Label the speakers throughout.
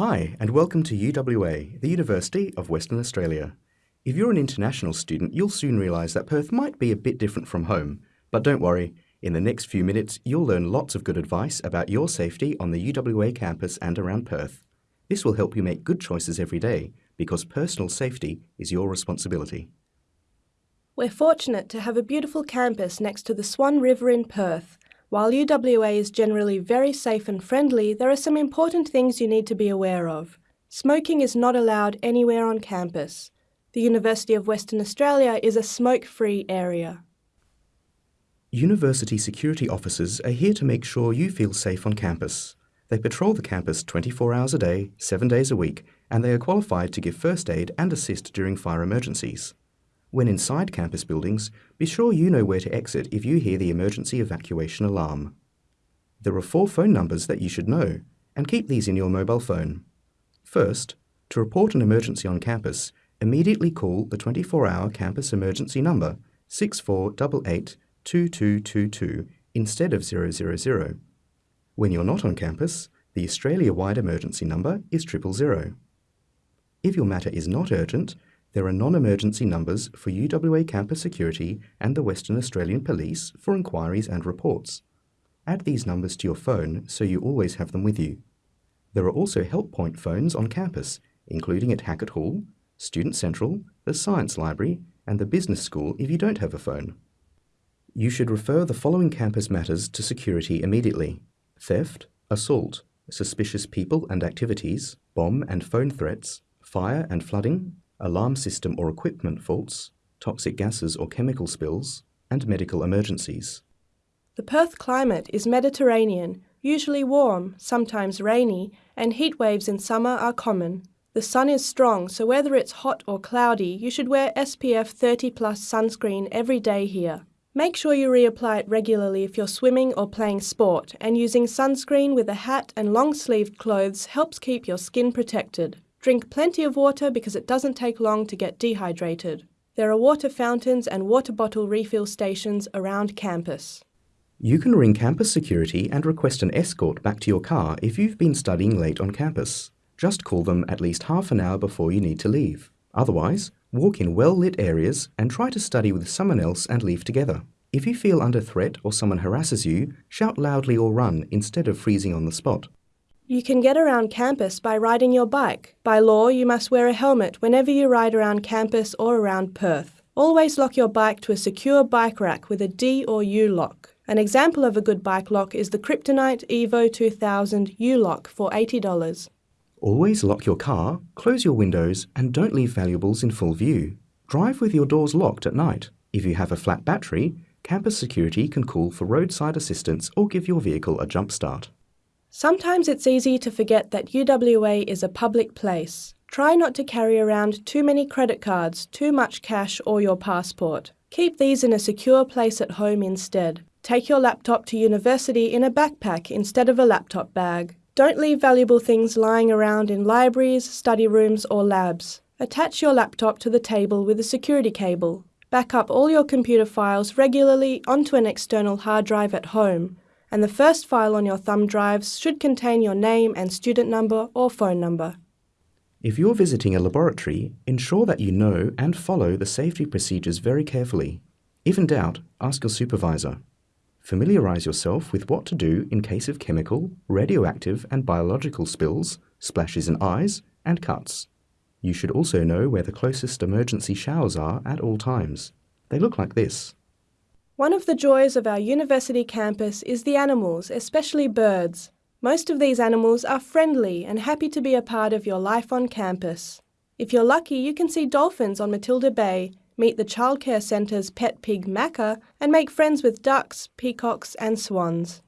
Speaker 1: Hi, and welcome to UWA, the University of Western Australia. If you're an international student, you'll soon realise that Perth might be a bit different from home. But don't worry, in the next few minutes, you'll learn lots of good advice about your safety on the UWA campus and around Perth. This will help you make good choices every day because personal safety is your responsibility.
Speaker 2: We're fortunate to have a beautiful campus next to the Swan River in Perth. While UWA is generally very safe and friendly, there are some important things you need to be aware of. Smoking is not allowed anywhere on campus. The University of Western Australia is a smoke-free area.
Speaker 1: University security officers are here to make sure you feel safe on campus. They patrol the campus 24 hours a day, 7 days a week, and they are qualified to give first aid and assist during fire emergencies. When inside campus buildings, be sure you know where to exit if you hear the emergency evacuation alarm. There are four phone numbers that you should know, and keep these in your mobile phone. First, to report an emergency on campus, immediately call the 24-hour campus emergency number 6488 2222 instead of 000. When you're not on campus, the Australia-wide emergency number is 000. If your matter is not urgent, there are non-emergency numbers for UWA Campus Security and the Western Australian Police for inquiries and reports. Add these numbers to your phone so you always have them with you. There are also help point phones on campus, including at Hackett Hall, Student Central, the Science Library, and the Business School if you don't have a phone. You should refer the following campus matters to security immediately. Theft, assault, suspicious people and activities, bomb and phone threats, fire and flooding, alarm system or equipment faults, toxic gases or chemical spills, and medical emergencies.
Speaker 2: The Perth climate is Mediterranean, usually warm, sometimes rainy, and heat waves in summer are common. The sun is strong, so whether it's hot or cloudy, you should wear SPF 30 plus sunscreen every day here. Make sure you reapply it regularly if you're swimming or playing sport, and using sunscreen with a hat and long-sleeved clothes helps keep your skin protected. Drink plenty of water because it doesn't take long to get dehydrated. There are water fountains and water bottle refill stations around campus.
Speaker 1: You can ring campus security and request an escort back to your car if you've been studying late on campus. Just call them at least half an hour before you need to leave. Otherwise, walk in well-lit areas and try to study with someone else and leave together. If you feel under threat or someone harasses you, shout loudly or run instead of freezing on the spot.
Speaker 2: You can get around campus by riding your bike. By law, you must wear a helmet whenever you ride around campus or around Perth. Always lock your bike to a secure bike rack with a D or U lock. An example of a good bike lock is the Kryptonite Evo 2000 U-lock for $80.
Speaker 1: Always lock your car, close your windows, and don't leave valuables in full view. Drive with your doors locked at night. If you have a flat battery, campus security can call for roadside assistance or give your vehicle a jump start.
Speaker 2: Sometimes it's easy to forget that UWA is a public place. Try not to carry around too many credit cards, too much cash or your passport. Keep these in a secure place at home instead. Take your laptop to university in a backpack instead of a laptop bag. Don't leave valuable things lying around in libraries, study rooms or labs. Attach your laptop to the table with a security cable. Back up all your computer files regularly onto an external hard drive at home and the first file on your thumb drives should contain your name and student number or phone number.
Speaker 1: If you're visiting a laboratory, ensure that you know and follow the safety procedures very carefully. If in doubt, ask your supervisor. Familiarise yourself with what to do in case of chemical, radioactive and biological spills, splashes in eyes, and cuts. You should also know where the closest emergency showers are at all times. They look like this.
Speaker 2: One of the joys of our university campus is the animals, especially birds. Most of these animals are friendly and happy to be a part of your life on campus. If you're lucky, you can see dolphins on Matilda Bay, meet the childcare centre's pet pig Macca, and make friends with ducks, peacocks and swans.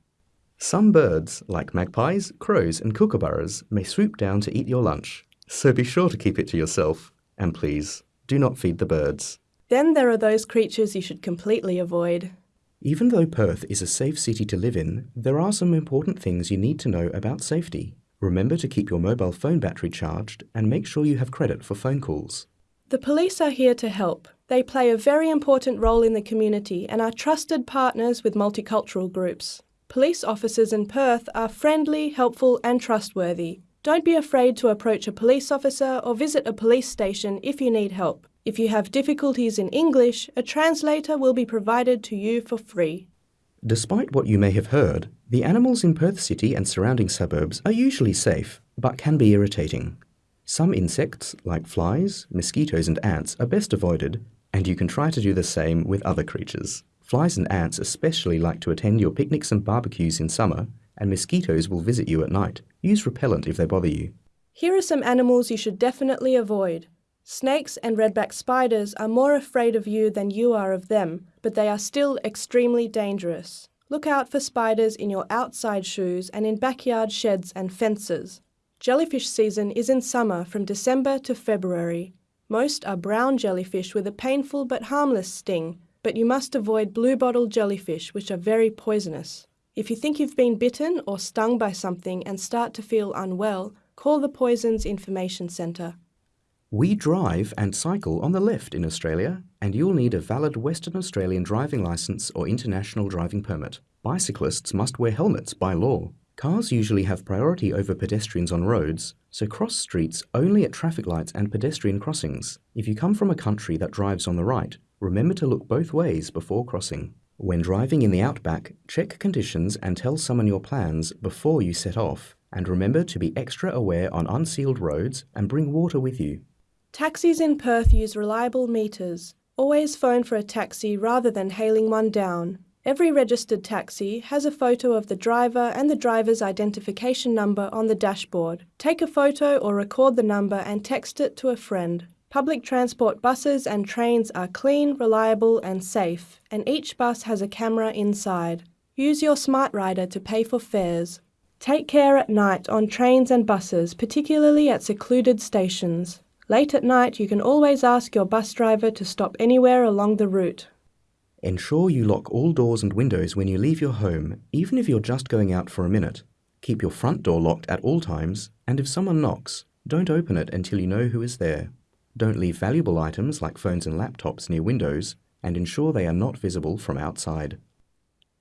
Speaker 1: Some birds, like magpies, crows and kookaburras, may swoop down to eat your lunch, so be sure to keep it to yourself. And please, do not feed the birds.
Speaker 2: Then there are those creatures you should completely avoid.
Speaker 1: Even though Perth is a safe city to live in, there are some important things you need to know about safety. Remember to keep your mobile phone battery charged and make sure you have credit for phone calls.
Speaker 2: The police are here to help. They play a very important role in the community and are trusted partners with multicultural groups. Police officers in Perth are friendly, helpful and trustworthy. Don't be afraid to approach a police officer or visit a police station if you need help. If you have difficulties in English, a translator will be provided to you for free.
Speaker 1: Despite what you may have heard, the animals in Perth City and surrounding suburbs are usually safe, but can be irritating. Some insects, like flies, mosquitoes, and ants, are best avoided, and you can try to do the same with other creatures. Flies and ants especially like to attend your picnics and barbecues in summer, and mosquitoes will visit you at night. Use repellent if they bother you.
Speaker 2: Here are some animals you should definitely avoid. Snakes and redback spiders are more afraid of you than you are of them, but they are still extremely dangerous. Look out for spiders in your outside shoes and in backyard sheds and fences. Jellyfish season is in summer from December to February. Most are brown jellyfish with a painful but harmless sting, but you must avoid bluebottle jellyfish, which are very poisonous. If you think you've been bitten or stung by something and start to feel unwell, call the Poisons Information Centre.
Speaker 1: We drive and cycle on the left in Australia, and you'll need a valid Western Australian driving licence or international driving permit. Bicyclists must wear helmets by law. Cars usually have priority over pedestrians on roads, so cross streets only at traffic lights and pedestrian crossings. If you come from a country that drives on the right, remember to look both ways before crossing. When driving in the outback, check conditions and tell someone your plans before you set off, and remember to be extra aware on unsealed roads and bring water with you.
Speaker 2: Taxis in Perth use reliable meters. Always phone for a taxi rather than hailing one down. Every registered taxi has a photo of the driver and the driver's identification number on the dashboard. Take a photo or record the number and text it to a friend. Public transport buses and trains are clean, reliable and safe, and each bus has a camera inside. Use your Smart Rider to pay for fares. Take care at night on trains and buses, particularly at secluded stations. Late at night, you can always ask your bus driver to stop anywhere along the route.
Speaker 1: Ensure you lock all doors and windows when you leave your home, even if you're just going out for a minute. Keep your front door locked at all times, and if someone knocks, don't open it until you know who is there. Don't leave valuable items like phones and laptops near windows, and ensure they are not visible from outside.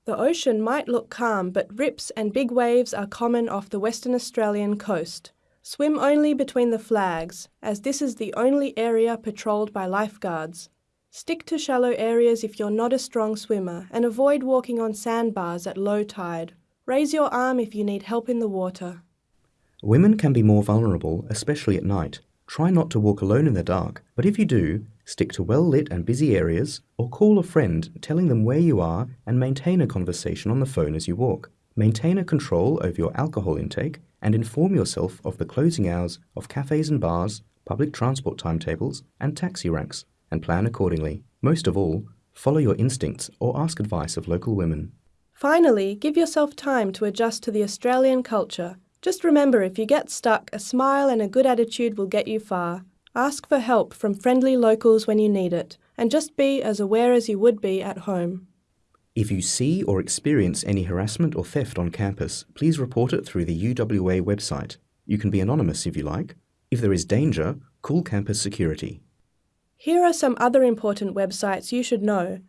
Speaker 2: The ocean might look calm, but rips and big waves are common off the Western Australian coast. Swim only between the flags, as this is the only area patrolled by lifeguards. Stick to shallow areas if you're not a strong swimmer, and avoid walking on sandbars at low tide. Raise your arm if you need help in the water.
Speaker 1: Women can be more vulnerable, especially at night. Try not to walk alone in the dark, but if you do, stick to well lit and busy areas, or call a friend telling them where you are and maintain a conversation on the phone as you walk. Maintain a control over your alcohol intake and inform yourself of the closing hours of cafes and bars, public transport timetables, and taxi ranks, and plan accordingly. Most of all, follow your instincts or ask advice of local women.
Speaker 2: Finally, give yourself time to adjust to the Australian culture just remember if you get stuck, a smile and a good attitude will get you far. Ask for help from friendly locals when you need it, and just be as aware as you would be at home.
Speaker 1: If you see or experience any harassment or theft on campus, please report it through the UWA website. You can be anonymous if you like. If there is danger, call campus security.
Speaker 2: Here are some other important websites you should know.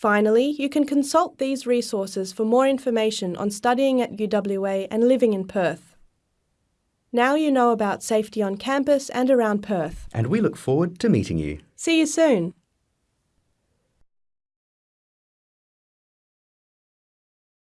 Speaker 2: Finally, you can consult these resources for more information on studying at UWA and living in Perth. Now you know about safety on campus and around Perth.
Speaker 1: And we look forward to meeting you.
Speaker 2: See you soon.